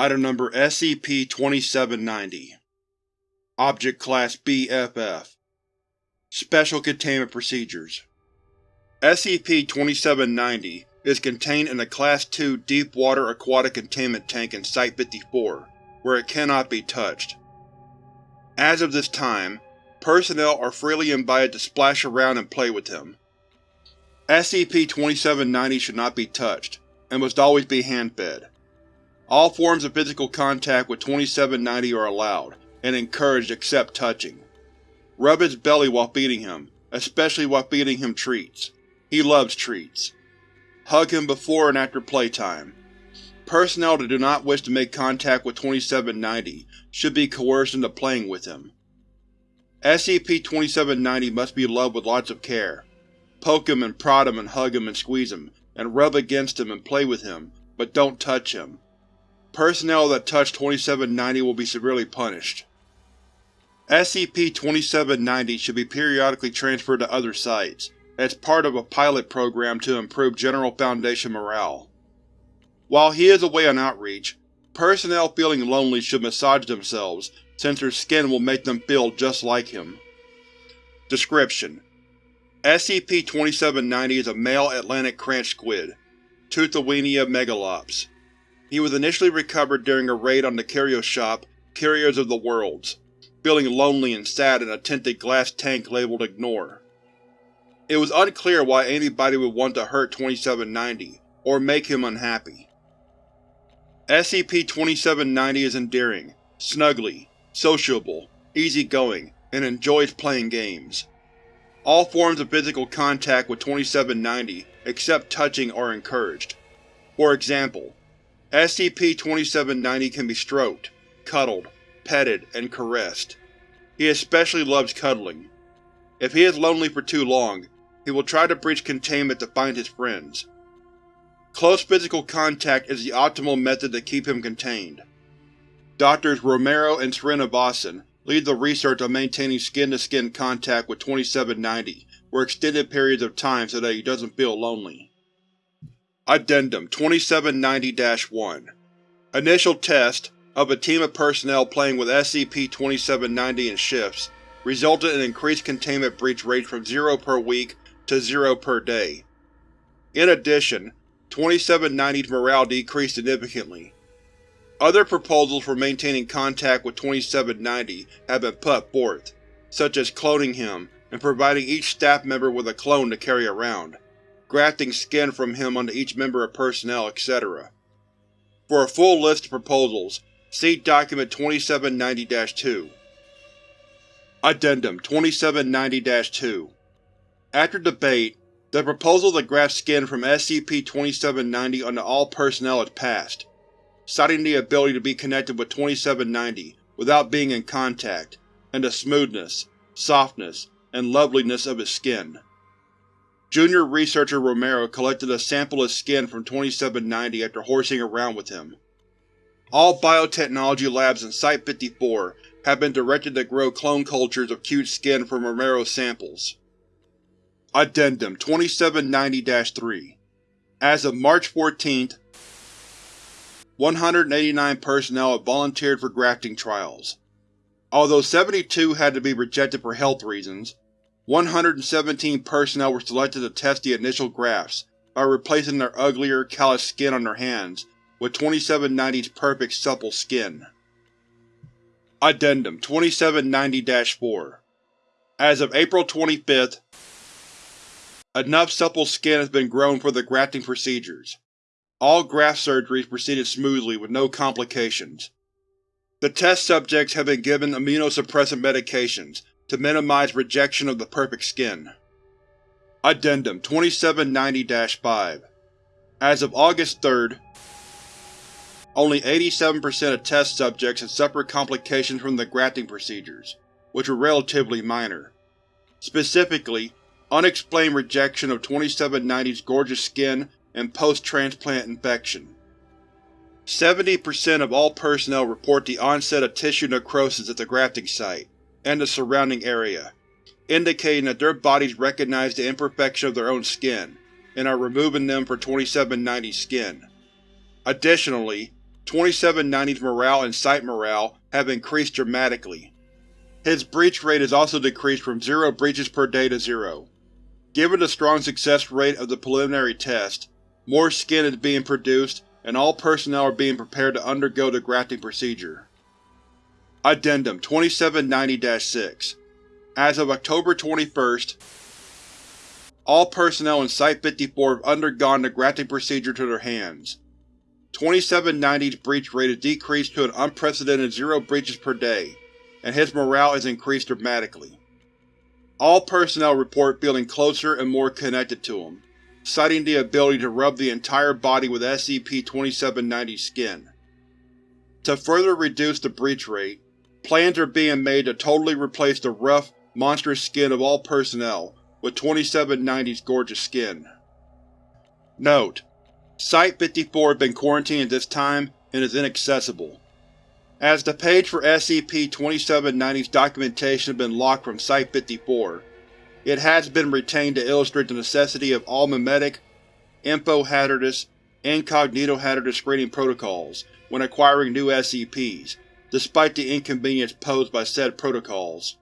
Item Number SCP-2790 Object Class BFF Special Containment Procedures SCP-2790 is contained in a Class II Deep-Water Aquatic Containment Tank in Site-54, where it cannot be touched. As of this time, personnel are freely invited to splash around and play with him. SCP-2790 should not be touched, and must always be hand-fed. All forms of physical contact with 2790 are allowed, and encouraged except touching. Rub his belly while feeding him, especially while feeding him treats. He loves treats. Hug him before and after playtime. Personnel that do not wish to make contact with 2790 should be coerced into playing with him. SCP-2790 must be loved with lots of care. Poke him and prod him and hug him and squeeze him, and rub against him and play with him, but don't touch him. Personnel that touch 2790 will be severely punished. SCP-2790 should be periodically transferred to other sites, as part of a pilot program to improve General Foundation morale. While he is away on outreach, personnel feeling lonely should massage themselves, since their skin will make them feel just like him. Description: SCP-2790 is a male Atlantic cranch squid, Teuthowenia megalops. He was initially recovered during a raid on the curio shop Curios of the Worlds, feeling lonely and sad in a tinted glass tank labeled Ignore. It was unclear why anybody would want to hurt 2790, or make him unhappy. SCP-2790 is endearing, snuggly, sociable, easygoing, and enjoys playing games. All forms of physical contact with 2790, except touching, are encouraged. For example, SCP-2790 can be stroked, cuddled, petted, and caressed. He especially loves cuddling. If he is lonely for too long, he will try to breach containment to find his friends. Close physical contact is the optimal method to keep him contained. Doctors Romero and Srinivasan lead the research on maintaining skin-to-skin -skin contact with 2790 for extended periods of time so that he doesn't feel lonely. Addendum 2790-1 Initial test of a team of personnel playing with SCP-2790 in shifts resulted in increased containment breach rates from 0 per week to 0 per day. In addition, 2790's morale decreased significantly. Other proposals for maintaining contact with 2790 have been put forth, such as cloning him and providing each staff member with a clone to carry around grafting skin from him onto each member of personnel, etc. For a full list of proposals, see Document 2790-2. Addendum 2790-2 After debate, the proposal to graft skin from SCP-2790 onto all personnel is passed, citing the ability to be connected with 2790 without being in contact, and the smoothness, softness, and loveliness of his skin. Junior Researcher Romero collected a sample of skin from 2790 after horsing around with him. All biotechnology labs in Site-54 have been directed to grow clone cultures of cute skin from Romero's samples. Addendum 2790-3 As of March 14, 189 personnel have volunteered for grafting trials. Although 72 had to be rejected for health reasons, 117 personnel were selected to test the initial grafts by replacing their uglier, calloused skin on their hands with 2790's perfect supple skin. Addendum 2790-4 As of April 25th, enough supple skin has been grown for the grafting procedures. All graft surgeries proceeded smoothly with no complications. The test subjects have been given immunosuppressant medications to minimize rejection of the perfect skin. Addendum 2790-5 As of August 3rd, only 87% of test subjects had suffered complications from the grafting procedures, which were relatively minor. Specifically, unexplained rejection of 2790's gorgeous skin and post-transplant infection. 70% of all personnel report the onset of tissue necrosis at the grafting site, and the surrounding area, indicating that their bodies recognize the imperfection of their own skin, and are removing them for 2790's skin. Additionally, 2790's morale and site morale have increased dramatically. His breach rate has also decreased from 0 breaches per day to 0. Given the strong success rate of the preliminary test, more skin is being produced and all personnel are being prepared to undergo the grafting procedure. Addendum 2790-6 As of October 21st, all personnel in Site-54 have undergone the grafting procedure to their hands. 2790's breach rate has decreased to an unprecedented zero breaches per day, and his morale is increased dramatically. All personnel report feeling closer and more connected to him, citing the ability to rub the entire body with SCP-2790 skin. To further reduce the breach rate, plans are being made to totally replace the rough, monstrous skin of all personnel with 2790's gorgeous skin. Note: Site-54 has been quarantined at this time and is inaccessible. As the page for SCP-2790's documentation has been locked from Site-54, it has been retained to illustrate the necessity of all memetic, info-hazardous, incognito-hazardous screening protocols when acquiring new SCPs, despite the inconvenience posed by said protocols.